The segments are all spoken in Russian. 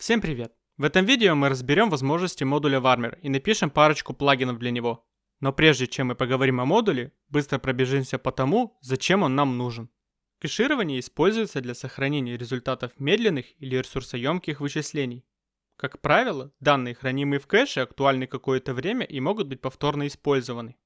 Всем привет! В этом видео мы разберем возможности модуля Warmer и напишем парочку плагинов для него. Но прежде чем мы поговорим о модуле, быстро пробежимся по тому, зачем он нам нужен. Кэширование используется для сохранения результатов медленных или ресурсоемких вычислений. Как правило, данные, хранимые в кэше, актуальны какое-то время и могут быть повторно использованы.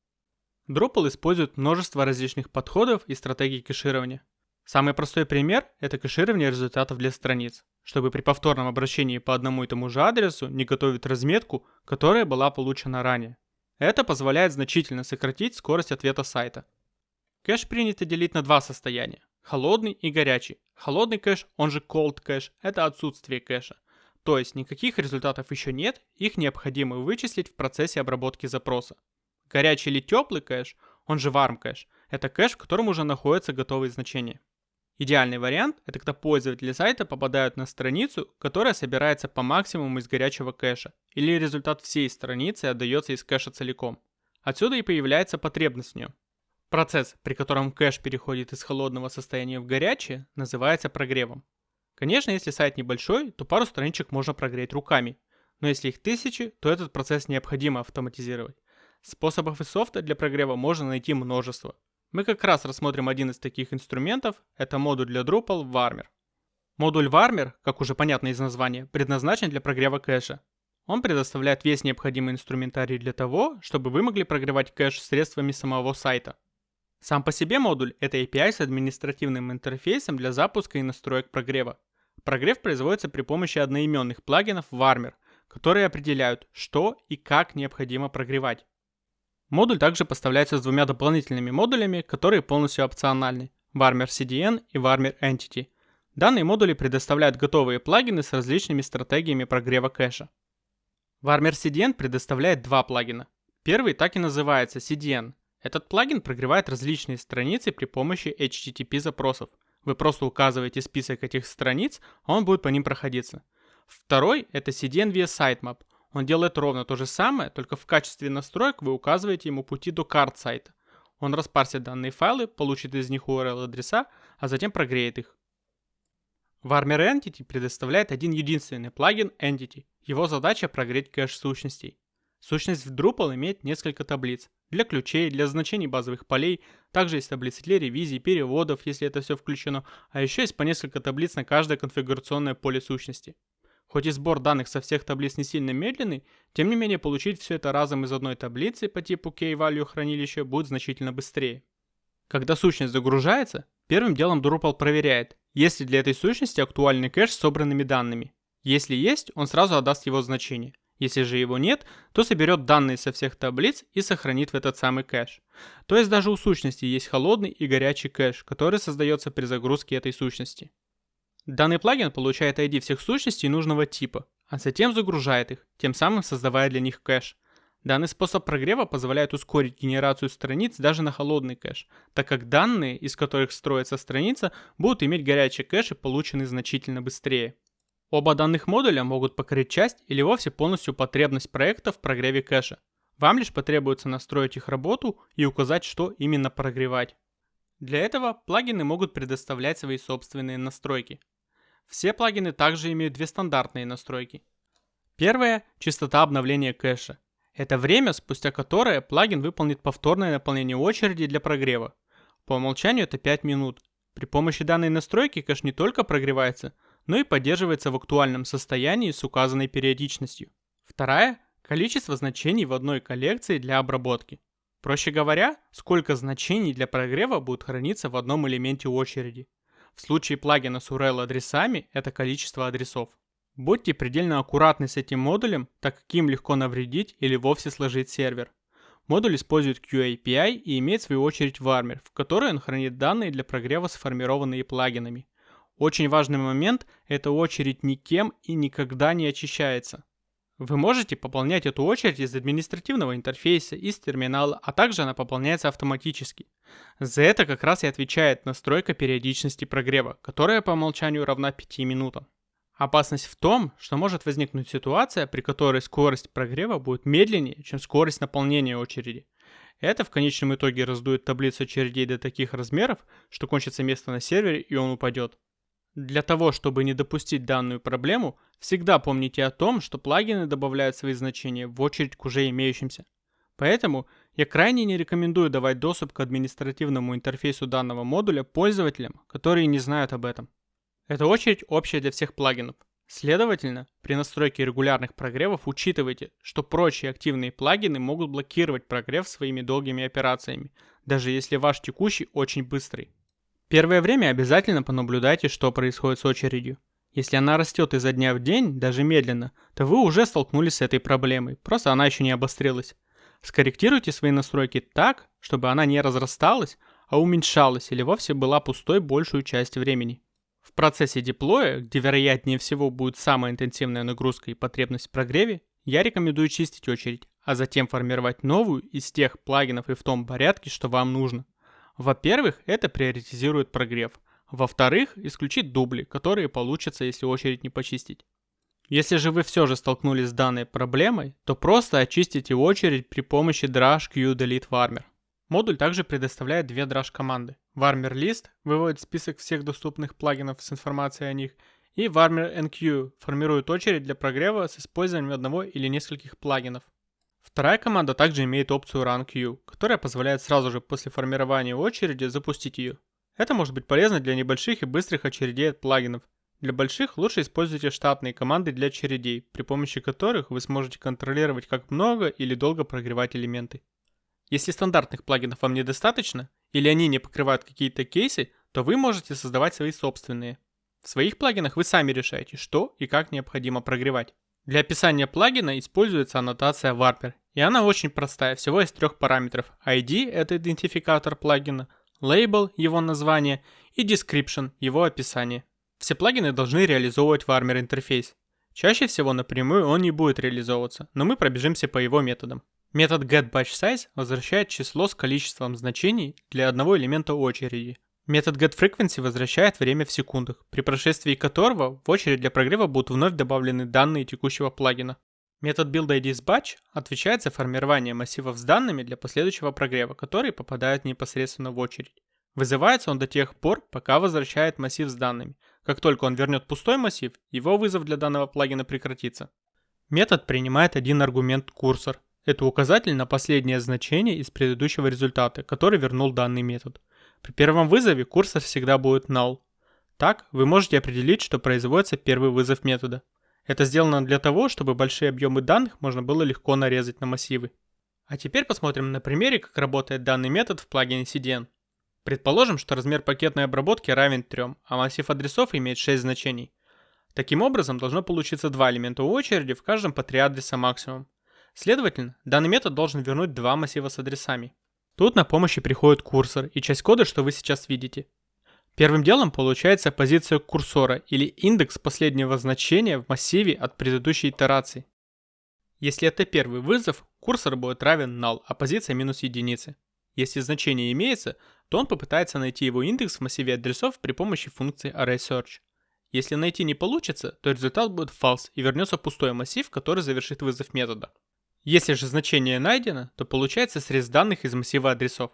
Drupal использует множество различных подходов и стратегий кэширования. Самый простой пример – это кэширование результатов для страниц, чтобы при повторном обращении по одному и тому же адресу не готовить разметку, которая была получена ранее. Это позволяет значительно сократить скорость ответа сайта. Кэш принято делить на два состояния – холодный и горячий. Холодный кэш, он же cold кэш, это отсутствие кэша. То есть никаких результатов еще нет, их необходимо вычислить в процессе обработки запроса. Горячий или теплый кэш, он же warm кэш, это кэш, в котором уже находятся готовые значения. Идеальный вариант – это когда пользователи сайта попадают на страницу, которая собирается по максимуму из горячего кэша, или результат всей страницы отдается из кэша целиком. Отсюда и появляется потребность в нем. Процесс, при котором кэш переходит из холодного состояния в горячее, называется прогревом. Конечно, если сайт небольшой, то пару страничек можно прогреть руками, но если их тысячи, то этот процесс необходимо автоматизировать. Способов и софта для прогрева можно найти множество. Мы как раз рассмотрим один из таких инструментов, это модуль для Drupal Warmer. Модуль Warmer, как уже понятно из названия, предназначен для прогрева кэша. Он предоставляет весь необходимый инструментарий для того, чтобы вы могли прогревать кэш средствами самого сайта. Сам по себе модуль – это API с административным интерфейсом для запуска и настроек прогрева. Прогрев производится при помощи одноименных плагинов Warmer, которые определяют, что и как необходимо прогревать. Модуль также поставляется с двумя дополнительными модулями, которые полностью опциональны – Warmer CDN и Warmer Entity. Данные модули предоставляют готовые плагины с различными стратегиями прогрева кэша. Warmer CDN предоставляет два плагина. Первый так и называется CDN. Этот плагин прогревает различные страницы при помощи HTTP запросов. Вы просто указываете список этих страниц, а он будет по ним проходиться. Второй – это CDN via Sitemap – он делает ровно то же самое, только в качестве настроек вы указываете ему пути до карт сайта. Он распарсит данные файлы, получит из них URL-адреса, а затем прогреет их. Warmer Entity предоставляет один единственный плагин Entity. Его задача прогреть кэш сущностей. Сущность в Drupal имеет несколько таблиц. Для ключей, для значений базовых полей, также есть таблицы для ревизий, переводов, если это все включено, а еще есть по несколько таблиц на каждое конфигурационное поле сущности. Хоть и сбор данных со всех таблиц не сильно медленный, тем не менее получить все это разом из одной таблицы по типу key-value хранилища будет значительно быстрее. Когда сущность загружается, первым делом Drupal проверяет, есть ли для этой сущности актуальный кэш с собранными данными. Если есть, он сразу отдаст его значение. Если же его нет, то соберет данные со всех таблиц и сохранит в этот самый кэш. То есть даже у сущности есть холодный и горячий кэш, который создается при загрузке этой сущности. Данный плагин получает ID всех сущностей нужного типа, а затем загружает их, тем самым создавая для них кэш. Данный способ прогрева позволяет ускорить генерацию страниц даже на холодный кэш, так как данные, из которых строится страница, будут иметь горячий кэш и получены значительно быстрее. Оба данных модуля могут покрыть часть или вовсе полностью потребность проекта в прогреве кэша. Вам лишь потребуется настроить их работу и указать, что именно прогревать. Для этого плагины могут предоставлять свои собственные настройки. Все плагины также имеют две стандартные настройки. Первая – частота обновления кэша. Это время, спустя которое плагин выполнит повторное наполнение очереди для прогрева. По умолчанию это 5 минут. При помощи данной настройки кэш не только прогревается, но и поддерживается в актуальном состоянии с указанной периодичностью. Вторая – количество значений в одной коллекции для обработки. Проще говоря, сколько значений для прогрева будет храниться в одном элементе очереди. В случае плагина с URL-адресами это количество адресов. Будьте предельно аккуратны с этим модулем, так как им легко навредить или вовсе сложить сервер. Модуль использует QAPI и имеет в свою очередь Warmer, в которой он хранит данные для прогрева, сформированные плагинами. Очень важный момент – эта очередь никем и никогда не очищается. Вы можете пополнять эту очередь из административного интерфейса, из терминала, а также она пополняется автоматически. За это как раз и отвечает настройка периодичности прогрева, которая по умолчанию равна 5 минутам. Опасность в том, что может возникнуть ситуация, при которой скорость прогрева будет медленнее, чем скорость наполнения очереди. Это в конечном итоге раздует таблицу очередей до таких размеров, что кончится место на сервере и он упадет. Для того, чтобы не допустить данную проблему, всегда помните о том, что плагины добавляют свои значения в очередь к уже имеющимся. Поэтому я крайне не рекомендую давать доступ к административному интерфейсу данного модуля пользователям, которые не знают об этом. Эта очередь общая для всех плагинов. Следовательно, при настройке регулярных прогревов учитывайте, что прочие активные плагины могут блокировать прогрев своими долгими операциями, даже если ваш текущий очень быстрый. Первое время обязательно понаблюдайте, что происходит с очередью. Если она растет изо дня в день, даже медленно, то вы уже столкнулись с этой проблемой, просто она еще не обострилась. Скорректируйте свои настройки так, чтобы она не разрасталась, а уменьшалась или вовсе была пустой большую часть времени. В процессе деплоя, где вероятнее всего будет самая интенсивная нагрузка и потребность в прогреве, я рекомендую чистить очередь, а затем формировать новую из тех плагинов и в том порядке, что вам нужно. Во-первых, это приоритизирует прогрев. Во-вторых, исключит дубли, которые получатся, если очередь не почистить. Если же вы все же столкнулись с данной проблемой, то просто очистите очередь при помощи drush q delete varmer. Модуль также предоставляет две drush команды. Varmer list выводит список всех доступных плагинов с информацией о них, и Varmer NQ формирует очередь для прогрева с использованием одного или нескольких плагинов. Вторая команда также имеет опцию Run Queue, которая позволяет сразу же после формирования очереди запустить ее. Это может быть полезно для небольших и быстрых очередей от плагинов. Для больших лучше используйте штатные команды для очередей, при помощи которых вы сможете контролировать как много или долго прогревать элементы. Если стандартных плагинов вам недостаточно, или они не покрывают какие-то кейсы, то вы можете создавать свои собственные. В своих плагинах вы сами решаете, что и как необходимо прогревать. Для описания плагина используется аннотация Warper, и она очень простая, всего из трех параметров. ID – это идентификатор плагина, Label – его название, и Description – его описание. Все плагины должны реализовывать Warmer интерфейс. Чаще всего напрямую он не будет реализовываться, но мы пробежимся по его методам. Метод getBatchSize возвращает число с количеством значений для одного элемента очереди, Метод getFrequency возвращает время в секундах, при прошествии которого в очередь для прогрева будут вновь добавлены данные текущего плагина. Метод buildIDsBatch отвечает за формирование массивов с данными для последующего прогрева, которые попадают непосредственно в очередь. Вызывается он до тех пор, пока возвращает массив с данными. Как только он вернет пустой массив, его вызов для данного плагина прекратится. Метод принимает один аргумент курсор. Это указатель на последнее значение из предыдущего результата, который вернул данный метод. При первом вызове курсор всегда будет null. Так, вы можете определить, что производится первый вызов метода. Это сделано для того, чтобы большие объемы данных можно было легко нарезать на массивы. А теперь посмотрим на примере, как работает данный метод в плагине CDN. Предположим, что размер пакетной обработки равен 3, а массив адресов имеет 6 значений. Таким образом, должно получиться два элемента очереди, в каждом по 3 адреса максимум. Следовательно, данный метод должен вернуть два массива с адресами. Тут на помощь приходит курсор и часть кода, что вы сейчас видите. Первым делом получается позиция курсора или индекс последнего значения в массиве от предыдущей итерации. Если это первый вызов, курсор будет равен null, а позиция минус единицы. Если значение имеется, то он попытается найти его индекс в массиве адресов при помощи функции ArraySearch. Если найти не получится, то результат будет false и вернется пустой массив, который завершит вызов метода. Если же значение найдено, то получается срез данных из массива адресов.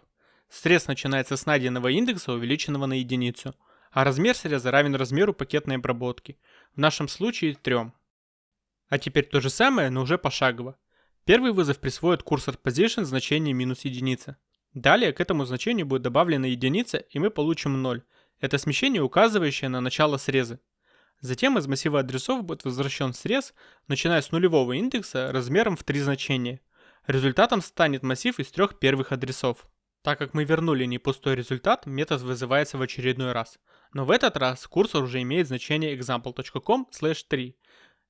Срез начинается с найденного индекса, увеличенного на единицу, а размер среза равен размеру пакетной обработки, в нашем случае 3. А теперь то же самое, но уже пошагово. Первый вызов присвоит курсор position значение минус единица. Далее к этому значению будет добавлена единица, и мы получим 0. Это смещение, указывающее на начало среза. Затем из массива адресов будет возвращен срез, начиная с нулевого индекса размером в три значения. Результатом станет массив из трех первых адресов. Так как мы вернули не пустой результат, метод вызывается в очередной раз. Но в этот раз курсор уже имеет значение example.com 3.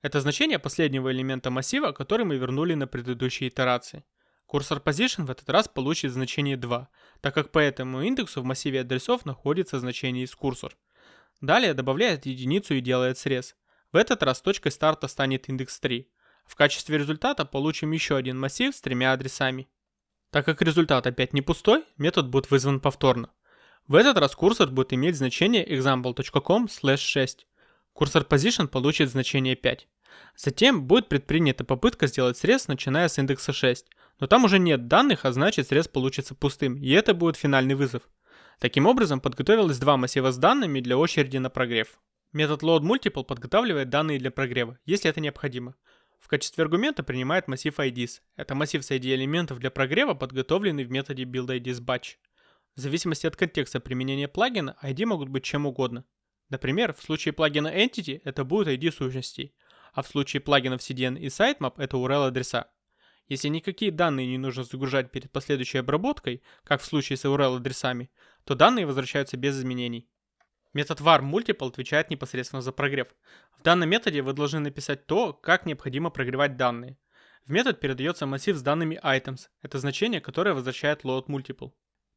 Это значение последнего элемента массива, который мы вернули на предыдущей итерации. Курсор position в этот раз получит значение 2, так как по этому индексу в массиве адресов находится значение из курсор. Далее добавляет единицу и делает срез. В этот раз точкой старта станет индекс 3. В качестве результата получим еще один массив с тремя адресами. Так как результат опять не пустой, метод будет вызван повторно. В этот раз курсор будет иметь значение example.com 6. Курсор position получит значение 5. Затем будет предпринята попытка сделать срез, начиная с индекса 6. Но там уже нет данных, а значит срез получится пустым, и это будет финальный вызов. Таким образом, подготовилось два массива с данными для очереди на прогрев. Метод loadMultiple подготавливает данные для прогрева, если это необходимо. В качестве аргумента принимает массив IDs. Это массив с ID элементов для прогрева, подготовленный в методе buildIDsBatch. В зависимости от контекста применения плагина, ID могут быть чем угодно. Например, в случае плагина Entity это будет ID сущностей, а в случае плагинов CDN и Sitemap это URL адреса. Если никакие данные не нужно загружать перед последующей обработкой, как в случае с URL адресами, то данные возвращаются без изменений. Метод var multiple отвечает непосредственно за прогрев. В данном методе вы должны написать то, как необходимо прогревать данные. В метод передается массив с данными items. Это значение, которое возвращает load multiple.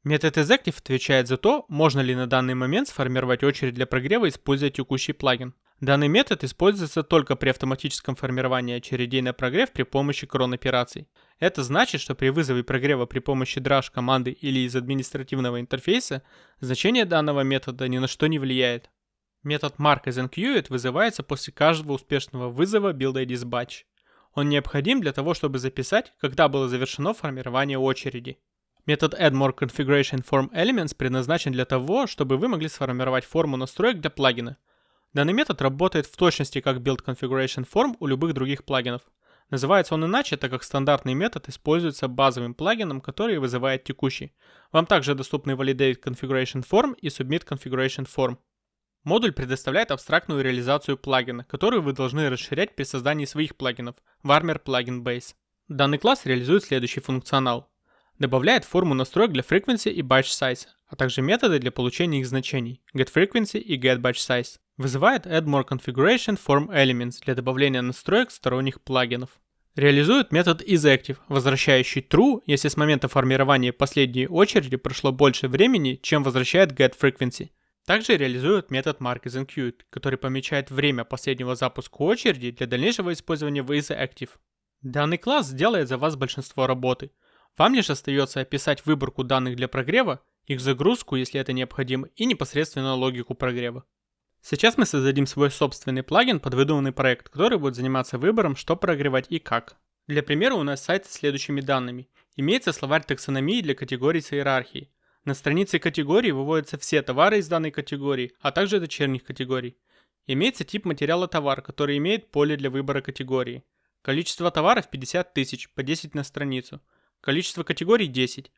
Метод exective отвечает за то, можно ли на данный момент сформировать очередь для прогрева, используя текущий плагин. Данный метод используется только при автоматическом формировании очередей на прогрев при помощи крон-операций. Это значит, что при вызове прогрева при помощи Drush команды или из административного интерфейса, значение данного метода ни на что не влияет. Метод mark as enqueued вызывается после каждого успешного вызова build-id Он необходим для того, чтобы записать, когда было завершено формирование очереди. Метод add more configuration form elements предназначен для того, чтобы вы могли сформировать форму настроек для плагина. Данный метод работает в точности как build configuration form у любых других плагинов. Называется он иначе, так как стандартный метод используется базовым плагином, который вызывает текущий. Вам также доступны validate configuration form и submit configuration form. Модуль предоставляет абстрактную реализацию плагина, которую вы должны расширять при создании своих плагинов Warmer Plugin Base. Данный класс реализует следующий функционал. Добавляет форму настроек для frequency и batch size, а также методы для получения их значений getFrequency и getBatchSize. Вызывает add more configuration form elements для добавления настроек сторонних плагинов. Реализует метод isActive, возвращающий true, если с момента формирования последней очереди прошло больше времени, чем возвращает getFrequency. Также реализует метод markIsInQueued, который помечает время последнего запуска очереди для дальнейшего использования в isActive. Данный класс сделает за вас большинство работы. Вам лишь остается описать выборку данных для прогрева, их загрузку, если это необходимо, и непосредственно логику прогрева. Сейчас мы создадим свой собственный плагин под выдуманный проект, который будет заниматься выбором, что прогревать и как. Для примера у нас сайт с следующими данными. Имеется словарь таксономии для категорий с иерархией. На странице категории выводятся все товары из данной категории, а также дочерних категорий. Имеется тип материала товар, который имеет поле для выбора категории. Количество товаров 50 тысяч, по 10 на страницу. Количество категорий 10.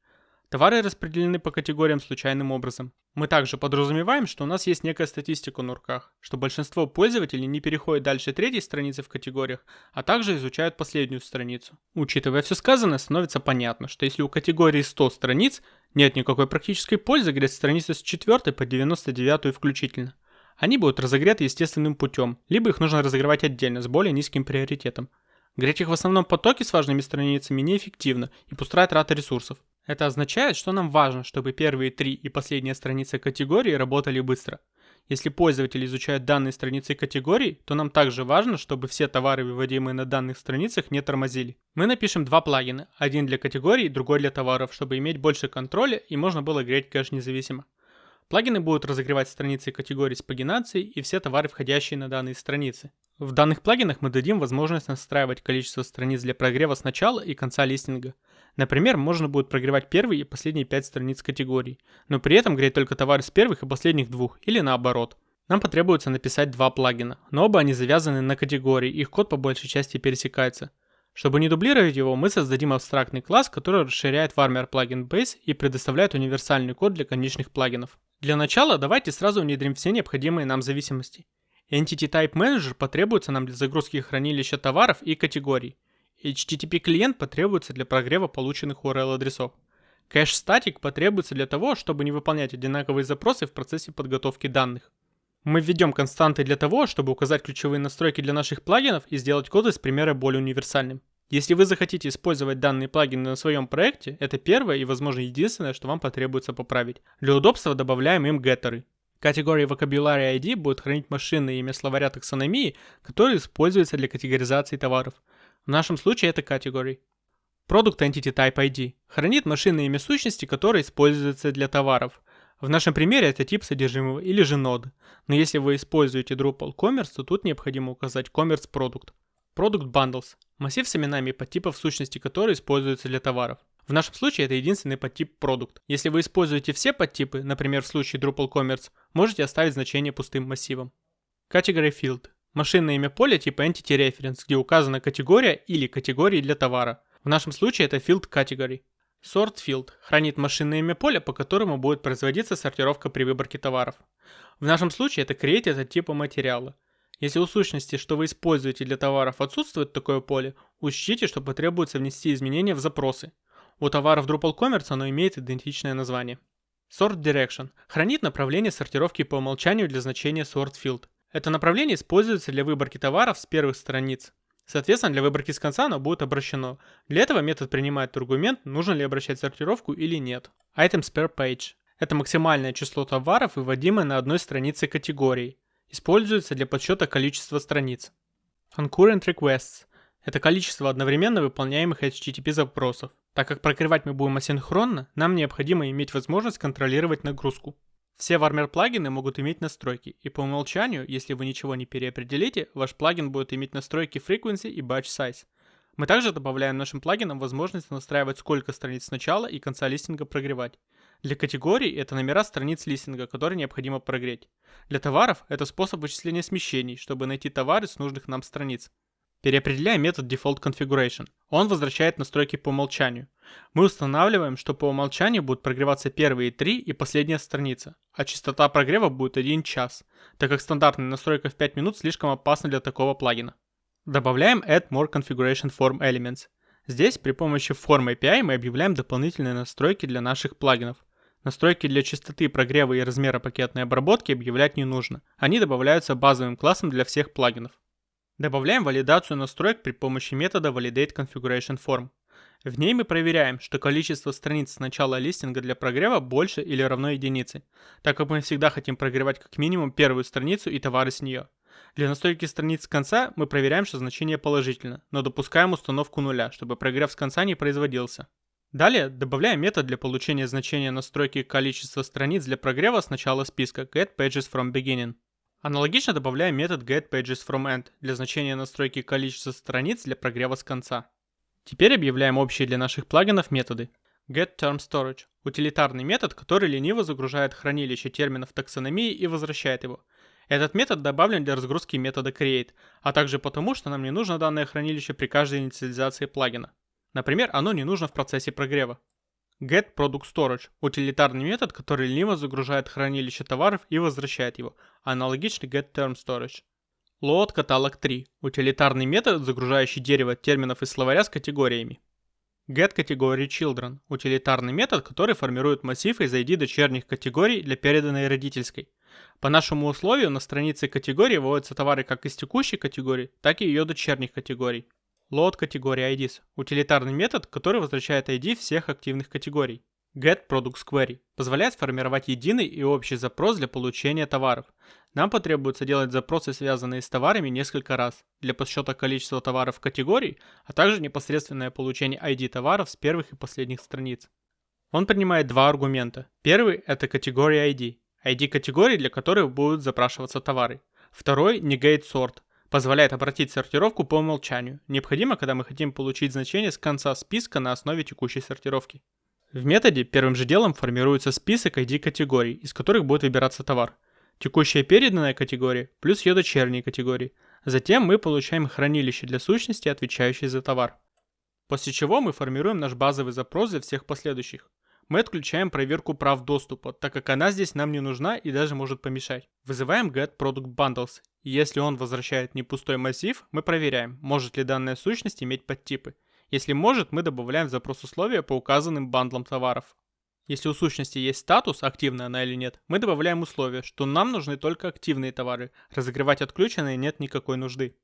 Товары распределены по категориям случайным образом. Мы также подразумеваем, что у нас есть некая статистика на руках, что большинство пользователей не переходит дальше третьей страницы в категориях, а также изучают последнюю страницу. Учитывая все сказанное, становится понятно, что если у категории 100 страниц, нет никакой практической пользы греть страницы с 4 по 99 включительно. Они будут разогреты естественным путем, либо их нужно разогревать отдельно с более низким приоритетом. Греть их в основном потоке с важными страницами неэффективно и пустая трата ресурсов. Это означает, что нам важно, чтобы первые три и последняя страница категории работали быстро. Если пользователь изучает данные страницы категорий, то нам также важно, чтобы все товары, выводимые на данных страницах, не тормозили. Мы напишем два плагина, один для категорий, другой для товаров, чтобы иметь больше контроля и можно было греть кэш независимо. Плагины будут разогревать страницы категорий с пагинацией и все товары, входящие на данные страницы. В данных плагинах мы дадим возможность настраивать количество страниц для прогрева с начала и конца листинга. Например, можно будет прогревать первые и последние 5 страниц категорий, но при этом греть только товары с первых и последних двух, или наоборот. Нам потребуется написать два плагина, но оба они завязаны на категории, их код по большей части пересекается. Чтобы не дублировать его, мы создадим абстрактный класс, который расширяет Warmer Plugin Base и предоставляет универсальный код для конечных плагинов. Для начала давайте сразу внедрим все необходимые нам зависимости. Entity Type Manager потребуется нам для загрузки хранилища товаров и категорий. HTTP клиент потребуется для прогрева полученных URL адресов. Кэш статик потребуется для того, чтобы не выполнять одинаковые запросы в процессе подготовки данных. Мы введем константы для того, чтобы указать ключевые настройки для наших плагинов и сделать код из примера более универсальным. Если вы захотите использовать данные плагины на своем проекте, это первое и, возможно, единственное, что вам потребуется поправить. Для удобства добавляем им геттеры. Категория Vocabulary ID будет хранить машинное имя словаря таксономии, который используется для категоризации товаров. В нашем случае это category. Product Entity Type ID хранит машинное имя сущности, которое используется для товаров. В нашем примере это тип содержимого или же нод. Но если вы используете Drupal Commerce, то тут необходимо указать Commerce Product. Product Bundles – массив с именами подтипов сущности, которые используются для товаров. В нашем случае это единственный подтип Product. Если вы используете все подтипы, например в случае Drupal Commerce, можете оставить значение пустым массивом. Category Field – машинное имя поля типа Entity Reference, где указана категория или категории для товара. В нашем случае это Field Category. Sort Field хранит машинное имя поля, по которому будет производиться сортировка при выборке товаров. В нашем случае это created от типа материала. Если у сущности, что вы используете для товаров, отсутствует такое поле, учтите, что потребуется внести изменения в запросы. У товаров Drupal Commerce оно имеет идентичное название. Sort Direction хранит направление сортировки по умолчанию для значения Sort Field. Это направление используется для выборки товаров с первых страниц. Соответственно, для выборки с конца оно будет обращено. Для этого метод принимает аргумент, нужно ли обращать сортировку или нет. Items per page. Это максимальное число товаров, выводимое на одной странице категории. Используется для подсчета количества страниц. Concurrent requests. Это количество одновременно выполняемых HTTP запросов. Так как прокрывать мы будем асинхронно, нам необходимо иметь возможность контролировать нагрузку. Все Warmer плагины могут иметь настройки, и по умолчанию, если вы ничего не переопределите, ваш плагин будет иметь настройки Frequency и Batch Size. Мы также добавляем нашим плагинам возможность настраивать сколько страниц начала и конца листинга прогревать. Для категорий это номера страниц листинга, которые необходимо прогреть. Для товаров это способ вычисления смещений, чтобы найти товары с нужных нам страниц. Переопределяем метод Default Configuration. Он возвращает настройки по умолчанию. Мы устанавливаем, что по умолчанию будут прогреваться первые три и последняя страница, а частота прогрева будет 1 час, так как стандартная настройка в 5 минут слишком опасна для такого плагина. Добавляем Add More Configuration Form Elements. Здесь при помощи Form API мы объявляем дополнительные настройки для наших плагинов. Настройки для частоты прогрева и размера пакетной обработки объявлять не нужно. Они добавляются базовым классом для всех плагинов. Добавляем валидацию настроек при помощи метода Validate Configuration Form. В ней мы проверяем, что количество страниц с начала листинга для прогрева больше или равно единице, так как мы всегда хотим прогревать как минимум первую страницу и товары с нее. Для настройки страниц с конца мы проверяем, что значение положительно, но допускаем установку нуля, чтобы прогрев с конца не производился. Далее добавляем метод для получения значения настройки количества страниц для прогрева с начала списка getPagesFromBeginning. Аналогично добавляем метод getPagesFromEnd для значения настройки количества страниц для прогрева с конца. Теперь объявляем общие для наших плагинов методы. GetTermStorage – утилитарный метод, который лениво загружает хранилище терминов таксономии и возвращает его. Этот метод добавлен для разгрузки метода create, а также потому, что нам не нужно данное хранилище при каждой инициализации плагина. Например, оно не нужно в процессе прогрева. GetProductStorage – утилитарный метод, который лениво загружает хранилище товаров и возвращает его, аналогичный getTermStorage. Load Catalog 3 – утилитарный метод, загружающий дерево терминов из словаря с категориями. GetCategoryChildren – утилитарный метод, который формирует массив из ID дочерних категорий для переданной родительской. По нашему условию на странице категории выводятся товары как из текущей категории, так и ее дочерних категорий. Load категории IDs – утилитарный метод, который возвращает ID всех активных категорий. GetProductSquery позволяет формировать единый и общий запрос для получения товаров. Нам потребуется делать запросы, связанные с товарами, несколько раз для подсчета количества товаров категорий, а также непосредственное получение ID товаров с первых и последних страниц. Он принимает два аргумента. Первый – это категория ID, ID категории, для которых будут запрашиваться товары. Второй – negate sort, позволяет обратить сортировку по умолчанию. Необходимо, когда мы хотим получить значение с конца списка на основе текущей сортировки. В методе первым же делом формируется список ID категорий, из которых будет выбираться товар. Текущая переданная категория плюс ее дочерние категории. Затем мы получаем хранилище для сущности, отвечающее за товар. После чего мы формируем наш базовый запрос для всех последующих мы отключаем проверку прав доступа, так как она здесь нам не нужна и даже может помешать. Вызываем getProductBundles, и если он возвращает не пустой массив, мы проверяем, может ли данная сущность иметь подтипы. Если может, мы добавляем в запрос условия по указанным бандлам товаров. Если у сущности есть статус, активная она или нет, мы добавляем условие, что нам нужны только активные товары, разогревать отключенные нет никакой нужды.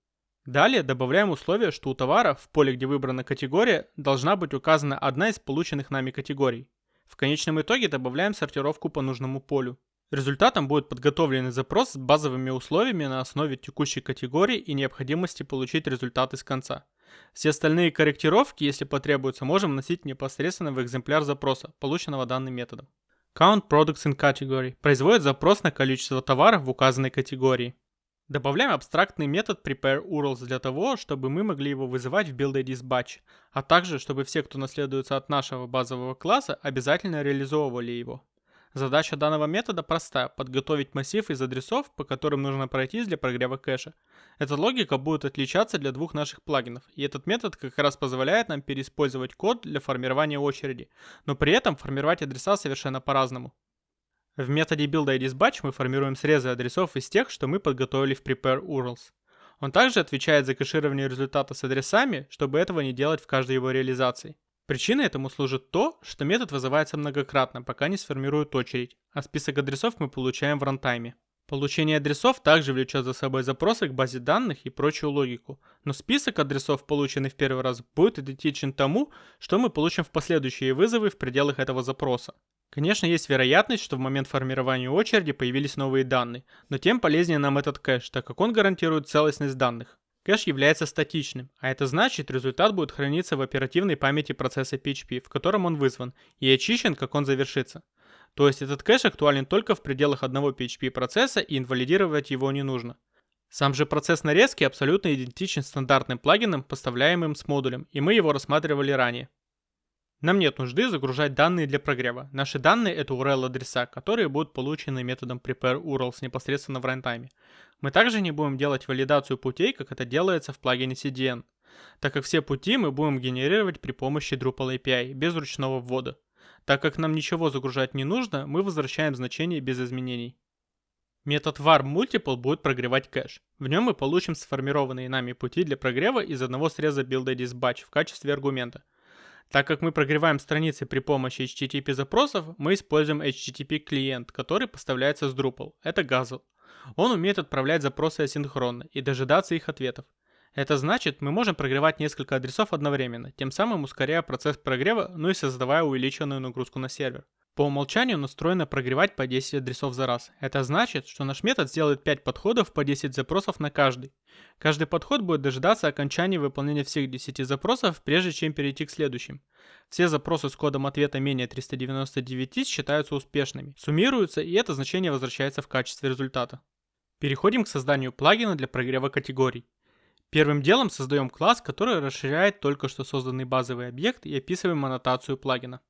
Далее добавляем условие, что у товара в поле, где выбрана категория, должна быть указана одна из полученных нами категорий. В конечном итоге добавляем сортировку по нужному полю. Результатом будет подготовленный запрос с базовыми условиями на основе текущей категории и необходимости получить результат из конца. Все остальные корректировки, если потребуется, можем вносить непосредственно в экземпляр запроса, полученного данным методом. Count Products in Category производит запрос на количество товаров в указанной категории. Добавляем абстрактный метод prepareURLs для того, чтобы мы могли его вызывать в build batch, а также, чтобы все, кто наследуется от нашего базового класса, обязательно реализовывали его. Задача данного метода проста – подготовить массив из адресов, по которым нужно пройтись для прогрева кэша. Эта логика будет отличаться для двух наших плагинов, и этот метод как раз позволяет нам переиспользовать код для формирования очереди, но при этом формировать адреса совершенно по-разному. В методе buildIDsBatch мы формируем срезы адресов из тех, что мы подготовили в prepareURLs. Он также отвечает за кэширование результата с адресами, чтобы этого не делать в каждой его реализации. Причиной этому служит то, что метод вызывается многократно, пока не сформирует очередь, а список адресов мы получаем в рантайме. Получение адресов также влечет за собой запросы к базе данных и прочую логику, но список адресов, полученный в первый раз, будет идентичен тому, что мы получим в последующие вызовы в пределах этого запроса. Конечно, есть вероятность, что в момент формирования очереди появились новые данные, но тем полезнее нам этот кэш, так как он гарантирует целостность данных. Кэш является статичным, а это значит, результат будет храниться в оперативной памяти процесса PHP, в котором он вызван, и очищен, как он завершится. То есть этот кэш актуален только в пределах одного PHP процесса и инвалидировать его не нужно. Сам же процесс нарезки абсолютно идентичен стандартным плагинам, поставляемым с модулем, и мы его рассматривали ранее. Нам нет нужды загружать данные для прогрева. Наши данные это URL-адреса, которые будут получены методом prepareURLs непосредственно в рантайме. Мы также не будем делать валидацию путей, как это делается в плагине CDN, так как все пути мы будем генерировать при помощи Drupal API, без ручного ввода. Так как нам ничего загружать не нужно, мы возвращаем значение без изменений. Метод varmultiple будет прогревать кэш. В нем мы получим сформированные нами пути для прогрева из одного среза buildIDsBatch в качестве аргумента. Так как мы прогреваем страницы при помощи HTTP запросов, мы используем HTTP клиент, который поставляется с Drupal. Это Guzzle. Он умеет отправлять запросы асинхронно и дожидаться их ответов. Это значит, мы можем прогревать несколько адресов одновременно, тем самым ускоряя процесс прогрева, ну и создавая увеличенную нагрузку на сервер. По умолчанию настроено прогревать по 10 адресов за раз. Это значит, что наш метод сделает 5 подходов по 10 запросов на каждый. Каждый подход будет дожидаться окончания выполнения всех 10 запросов, прежде чем перейти к следующим. Все запросы с кодом ответа менее 399 считаются успешными, суммируются и это значение возвращается в качестве результата. Переходим к созданию плагина для прогрева категорий. Первым делом создаем класс, который расширяет только что созданный базовый объект и описываем аннотацию плагина.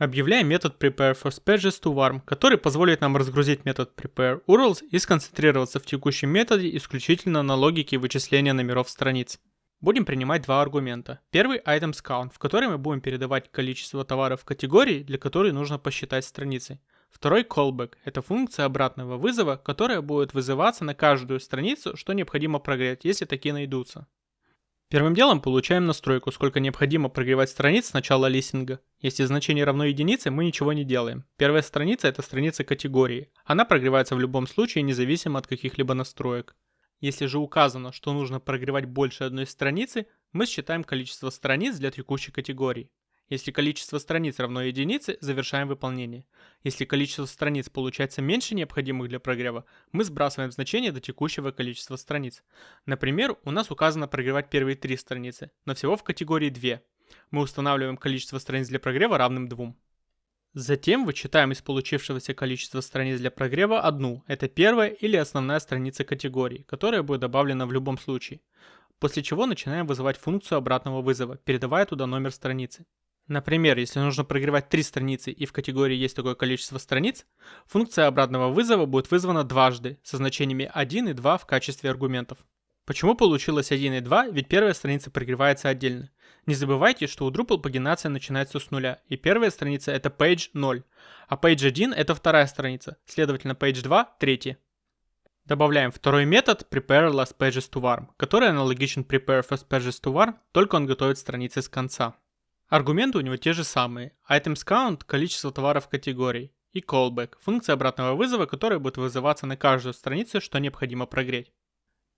Объявляем метод prepareFirstPages который позволит нам разгрузить метод prepareURLs и сконцентрироваться в текущем методе исключительно на логике вычисления номеров страниц. Будем принимать два аргумента. Первый items count, в который мы будем передавать количество товаров категории, для которой нужно посчитать страницы. Второй callback – это функция обратного вызова, которая будет вызываться на каждую страницу, что необходимо прогреть, если такие найдутся. Первым делом получаем настройку, сколько необходимо прогревать страниц с начала листинга. Если значение равно единице, мы ничего не делаем. Первая страница это страница категории. Она прогревается в любом случае, независимо от каких-либо настроек. Если же указано, что нужно прогревать больше одной страницы, мы считаем количество страниц для текущей категории. Если количество страниц равно единице, завершаем выполнение. Если количество страниц получается меньше необходимых для прогрева, мы сбрасываем значение до текущего количества страниц. Например, у нас указано прогревать первые три страницы, но всего в категории 2. Мы устанавливаем количество страниц для прогрева равным 2. Затем вычитаем из получившегося количества страниц для прогрева одну, это первая или основная страница категории, которая будет добавлена в любом случае. После чего начинаем вызывать функцию обратного вызова, передавая туда номер страницы. Например, если нужно прогревать три страницы и в категории есть такое количество страниц, функция обратного вызова будет вызвана дважды со значениями 1 и 2 в качестве аргументов. Почему получилось 1 и 2? Ведь первая страница прогревается отдельно. Не забывайте, что у Drupal пагинация начинается с нуля, и первая страница это page 0, а page 1 это вторая страница, следовательно page 2 третья. Добавляем второй метод prepare который аналогичен prepare только он готовит страницы с конца. Аргументы у него те же самые. Items count – количество товаров категорий. И callback – функция обратного вызова, которая будет вызываться на каждую страницу, что необходимо прогреть.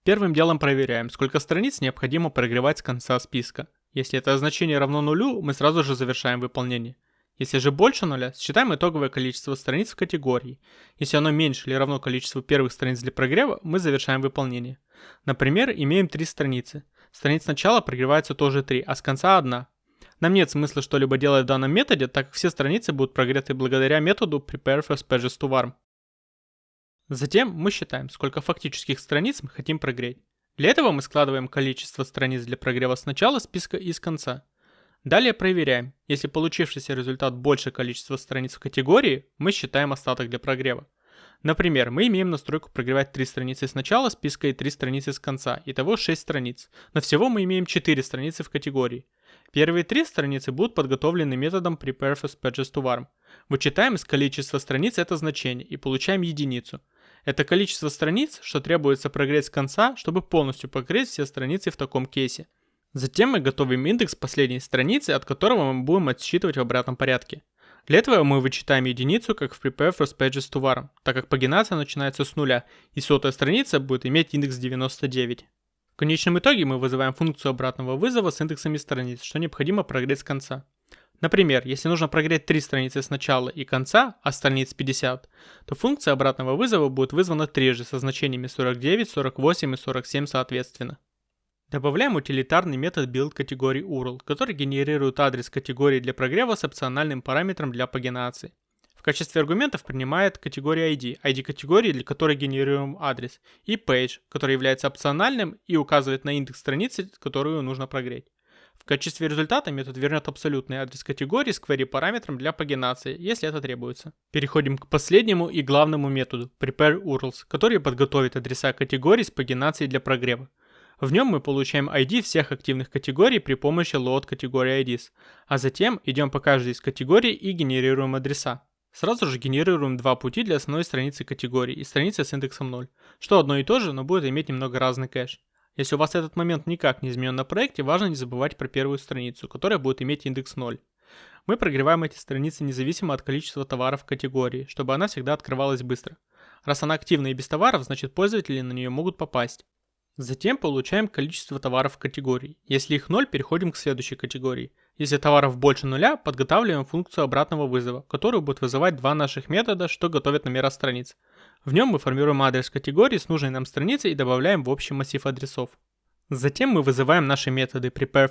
Первым делом проверяем, сколько страниц необходимо прогревать с конца списка. Если это значение равно нулю, мы сразу же завершаем выполнение. Если же больше нуля, считаем итоговое количество страниц в категории. Если оно меньше или равно количеству первых страниц для прогрева, мы завершаем выполнение. Например, имеем три страницы. Страниц сначала прогревается тоже 3, а с конца 1. Нам нет смысла что-либо делать в данном методе, так как все страницы будут прогреты благодаря методу prepare first pages to warm. Затем мы считаем, сколько фактических страниц мы хотим прогреть. Для этого мы складываем количество страниц для прогрева с начала списка и с конца. Далее проверяем. Если получившийся результат больше количества страниц в категории, мы считаем остаток для прогрева. Например, мы имеем настройку прогревать 3 страницы с начала списка и 3 страницы с конца, итого 6 страниц. Но всего мы имеем 4 страницы в категории. Первые 3 страницы будут подготовлены методом prepare first pages to warm. Вычитаем из количества страниц это значение и получаем единицу. Это количество страниц, что требуется прогреть с конца, чтобы полностью покрыть все страницы в таком кейсе. Затем мы готовим индекс последней страницы, от которого мы будем отсчитывать в обратном порядке. Для этого мы вычитаем единицу, как в prepare pages to var, так как пагинация начинается с нуля, и сотая страница будет иметь индекс 99. В конечном итоге мы вызываем функцию обратного вызова с индексами страниц, что необходимо прогреть с конца. Например, если нужно прогреть три страницы с начала и конца, а страниц 50, то функция обратного вызова будет вызвана трижды со значениями 49, 48 и 47 соответственно. Добавляем утилитарный метод build категории URL, который генерирует адрес категории для прогрева с опциональным параметром для пагинации. В качестве аргументов принимает категорию ID, ID категории, для которой генерируем адрес, и page, который является опциональным и указывает на индекс страницы, которую нужно прогреть. В качестве результата метод вернет абсолютный адрес категории с query параметром для пагинации, если это требуется. Переходим к последнему и главному методу prepare URLs, который подготовит адреса категорий с пагинацией для прогрева. В нем мы получаем ID всех активных категорий при помощи load категории IDs, а затем идем по каждой из категорий и генерируем адреса. Сразу же генерируем два пути для основной страницы категории и страницы с индексом 0, что одно и то же, но будет иметь немного разный кэш. Если у вас этот момент никак не изменен на проекте, важно не забывать про первую страницу, которая будет иметь индекс 0. Мы прогреваем эти страницы независимо от количества товаров в категории, чтобы она всегда открывалась быстро. Раз она активна и без товаров, значит пользователи на нее могут попасть. Затем получаем количество товаров категории. Если их 0, переходим к следующей категории. Если товаров больше нуля, подготавливаем функцию обратного вызова, которую будет вызывать два наших метода, что готовят номера страниц. В нем мы формируем адрес категории с нужной нам страницы и добавляем в общий массив адресов. Затем мы вызываем наши методы prepare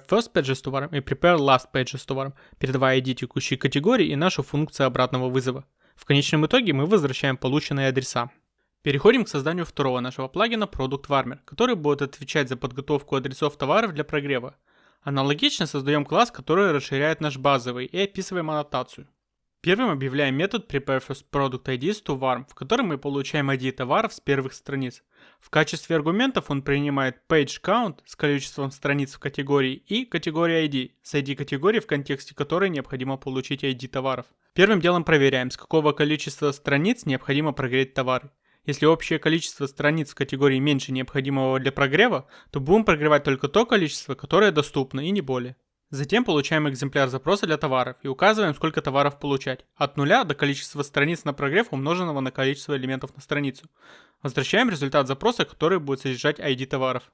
и prepare передавая ID текущей категории и нашу функцию обратного вызова. В конечном итоге мы возвращаем полученные адреса. Переходим к созданию второго нашего плагина Product Warmer, который будет отвечать за подготовку адресов товаров для прогрева. Аналогично создаем класс, который расширяет наш базовый и описываем аннотацию. Первым объявляем метод prepareFirstProductIDs в котором мы получаем ID товаров с первых страниц. В качестве аргументов он принимает PageCount с количеством страниц в категории и категорию ID с ID категории, в контексте которой необходимо получить ID товаров. Первым делом проверяем, с какого количества страниц необходимо прогреть товары. Если общее количество страниц в категории меньше необходимого для прогрева, то будем прогревать только то количество, которое доступно и не более. Затем получаем экземпляр запроса для товаров и указываем, сколько товаров получать. От нуля до количества страниц на прогрев, умноженного на количество элементов на страницу. Возвращаем результат запроса, который будет содержать ID товаров.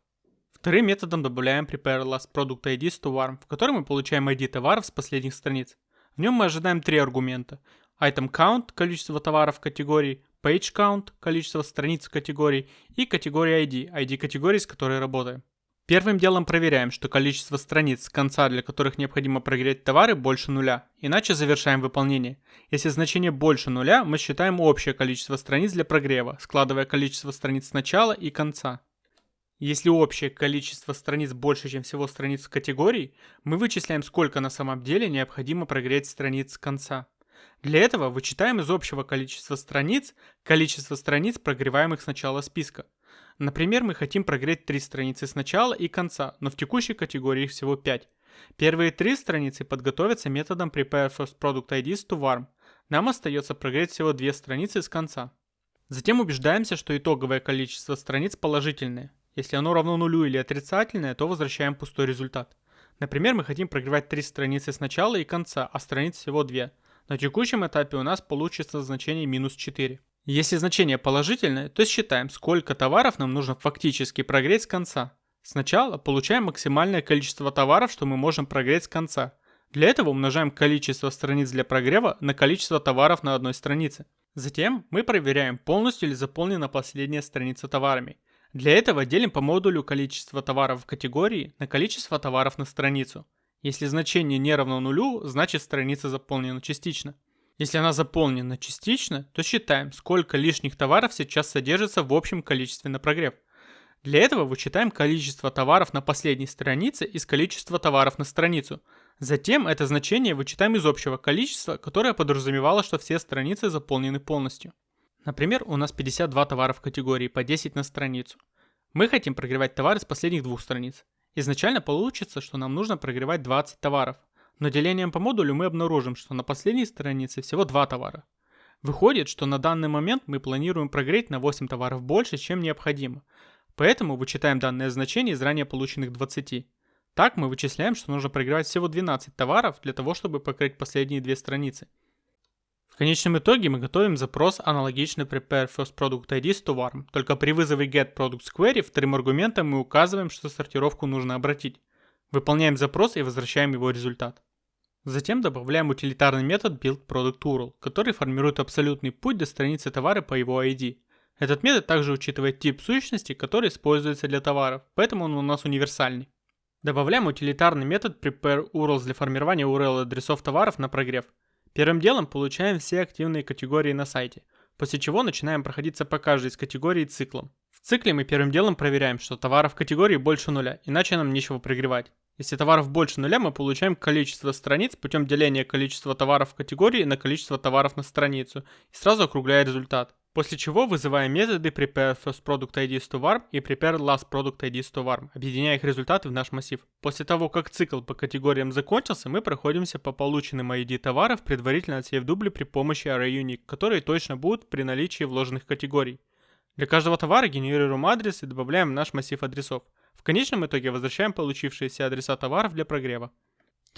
Вторым методом добавляем prepare last product IDs to warm, в котором мы получаем ID товаров с последних страниц. В нем мы ожидаем три аргумента. Item count – количество товаров в категории, page count – количество страниц категорий и категория ID – ID категории, с которой работаем. Первым делом проверяем, что количество страниц с конца, для которых необходимо прогреть товары, больше нуля, иначе завершаем выполнение. Если значение больше нуля, мы считаем общее количество страниц для прогрева, складывая количество страниц с начала и конца. Если общее количество страниц больше, чем всего страниц категорий, мы вычисляем, сколько на самом деле необходимо прогреть страниц с конца. Для этого вычитаем из общего количества страниц количество страниц, прогреваемых с начала списка. Например, мы хотим прогреть три страницы с начала и конца, но в текущей категории их всего 5. Первые три страницы подготовятся методом prepare to warm. Нам остается прогреть всего две страницы с конца. Затем убеждаемся, что итоговое количество страниц положительное. Если оно равно нулю или отрицательное, то возвращаем пустой результат. Например, мы хотим прогревать три страницы с начала и конца, а страниц всего две. На текущем этапе у нас получится значение минус 4. Если значение положительное, то считаем, сколько товаров нам нужно фактически прогреть с конца. Сначала получаем максимальное количество товаров, что мы можем прогреть с конца. Для этого умножаем количество страниц для прогрева на количество товаров на одной странице. Затем мы проверяем, полностью ли заполнена последняя страница товарами. Для этого делим по модулю количество товаров в категории на количество товаров на страницу. Если значение не равно нулю, значит страница заполнена частично. Если она заполнена частично, то считаем, сколько лишних товаров сейчас содержится в общем количестве на прогрев. Для этого вычитаем количество товаров на последней странице из количества товаров на страницу. Затем это значение вычитаем из общего количества, которое подразумевало, что все страницы заполнены полностью. Например, у нас 52 товара в категории по 10 на страницу. Мы хотим прогревать товары с последних двух страниц. Изначально получится, что нам нужно прогревать 20 товаров. Но делением по модулю мы обнаружим, что на последней странице всего 2 товара. Выходит, что на данный момент мы планируем прогреть на 8 товаров больше, чем необходимо. Поэтому вычитаем данное значение из ранее полученных 20. Так мы вычисляем, что нужно прогревать всего 12 товаров для того, чтобы покрыть последние две страницы. В конечном итоге мы готовим запрос аналогичный prepare first product to warm, только при вызове get products query вторым аргументом мы указываем, что сортировку нужно обратить. Выполняем запрос и возвращаем его результат. Затем добавляем утилитарный метод buildProductURL, который формирует абсолютный путь до страницы товара по его ID. Этот метод также учитывает тип сущности, который используется для товаров, поэтому он у нас универсальный. Добавляем утилитарный метод prepareURLs для формирования URL адресов товаров на прогрев. Первым делом получаем все активные категории на сайте, после чего начинаем проходиться по каждой из категорий циклом. В цикле мы первым делом проверяем, что товаров в категории больше нуля, иначе нам нечего прогревать. Если товаров больше нуля, мы получаем количество страниц путем деления количества товаров в категории на количество товаров на страницу и сразу округляя результат. После чего вызываем методы prepare first product IDs to warm и prepare last product IDs to warm, объединяя их результаты в наш массив. После того, как цикл по категориям закончился, мы проходимся по полученным ID товаров, предварительно отсеяв дубли при помощи array которые точно будут при наличии вложенных категорий. Для каждого товара генерируем адрес и добавляем в наш массив адресов. В конечном итоге возвращаем получившиеся адреса товаров для прогрева.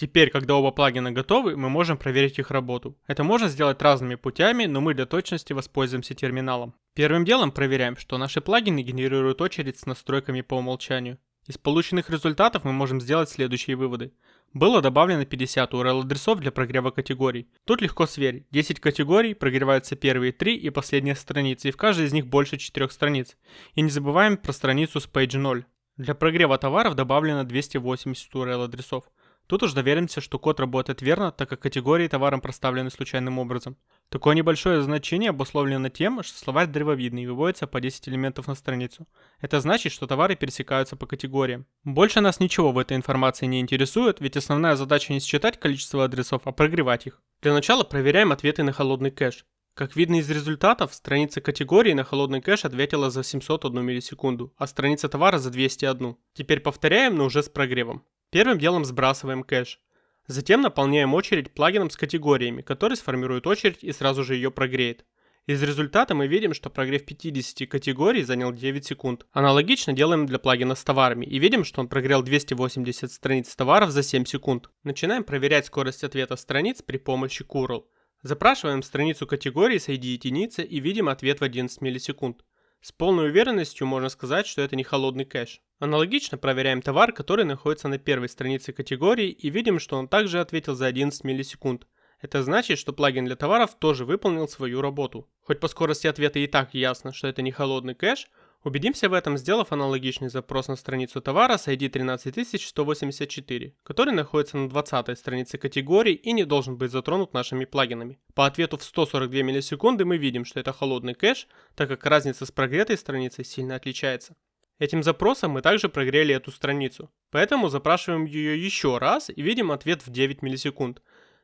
Теперь, когда оба плагина готовы, мы можем проверить их работу. Это можно сделать разными путями, но мы для точности воспользуемся терминалом. Первым делом проверяем, что наши плагины генерируют очередь с настройками по умолчанию. Из полученных результатов мы можем сделать следующие выводы. Было добавлено 50 URL-адресов для прогрева категорий. Тут легко сверить. 10 категорий, прогреваются первые 3 и последняя страница, и в каждой из них больше 4 страниц. И не забываем про страницу с page 0. Для прогрева товаров добавлено 280 URL-адресов. Тут уж доверимся, что код работает верно, так как категории товаром проставлены случайным образом. Такое небольшое значение обусловлено тем, что словарь древовидный выводится по 10 элементов на страницу. Это значит, что товары пересекаются по категориям. Больше нас ничего в этой информации не интересует, ведь основная задача не считать количество адресов, а прогревать их. Для начала проверяем ответы на холодный кэш. Как видно из результатов, страница категории на холодный кэш ответила за 701 миллисекунду, а страница товара за 201. Теперь повторяем, но уже с прогревом. Первым делом сбрасываем кэш. Затем наполняем очередь плагином с категориями, который сформирует очередь и сразу же ее прогреет. Из результата мы видим, что прогрев 50 категорий занял 9 секунд. Аналогично делаем для плагина с товарами и видим, что он прогрел 280 страниц товаров за 7 секунд. Начинаем проверять скорость ответа страниц при помощи Curl. Запрашиваем страницу категории с ID единицы и видим ответ в 11 миллисекунд. С полной уверенностью можно сказать, что это не холодный кэш. Аналогично проверяем товар, который находится на первой странице категории и видим, что он также ответил за 11 миллисекунд. Это значит, что плагин для товаров тоже выполнил свою работу. Хоть по скорости ответа и так ясно, что это не холодный кэш, Убедимся в этом, сделав аналогичный запрос на страницу товара с ID 13184, который находится на 20 странице категории и не должен быть затронут нашими плагинами. По ответу в 142 миллисекунды мы видим, что это холодный кэш, так как разница с прогретой страницей сильно отличается. Этим запросом мы также прогрели эту страницу, поэтому запрашиваем ее еще раз и видим ответ в 9 миллисекунд.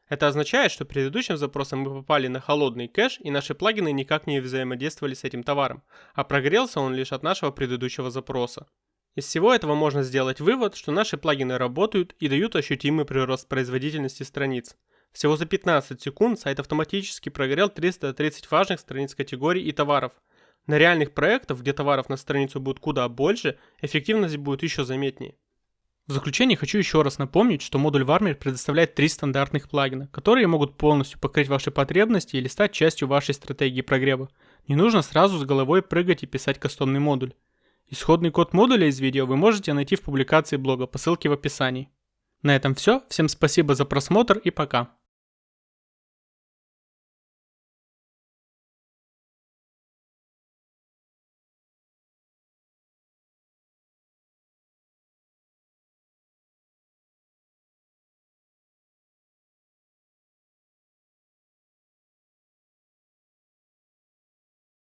Это означает, что предыдущим запросом мы попали на холодный кэш и наши плагины никак не взаимодействовали с этим товаром, а прогрелся он лишь от нашего предыдущего запроса. Из всего этого можно сделать вывод, что наши плагины работают и дают ощутимый прирост производительности страниц. Всего за 15 секунд сайт автоматически прогрел 330 важных страниц категорий и товаров. На реальных проектах, где товаров на страницу будет куда больше, эффективность будет еще заметнее. В заключение хочу еще раз напомнить, что модуль Warmer предоставляет три стандартных плагина, которые могут полностью покрыть ваши потребности или стать частью вашей стратегии прогрева. Не нужно сразу с головой прыгать и писать кастомный модуль. Исходный код модуля из видео вы можете найти в публикации блога по ссылке в описании. На этом все, всем спасибо за просмотр и пока.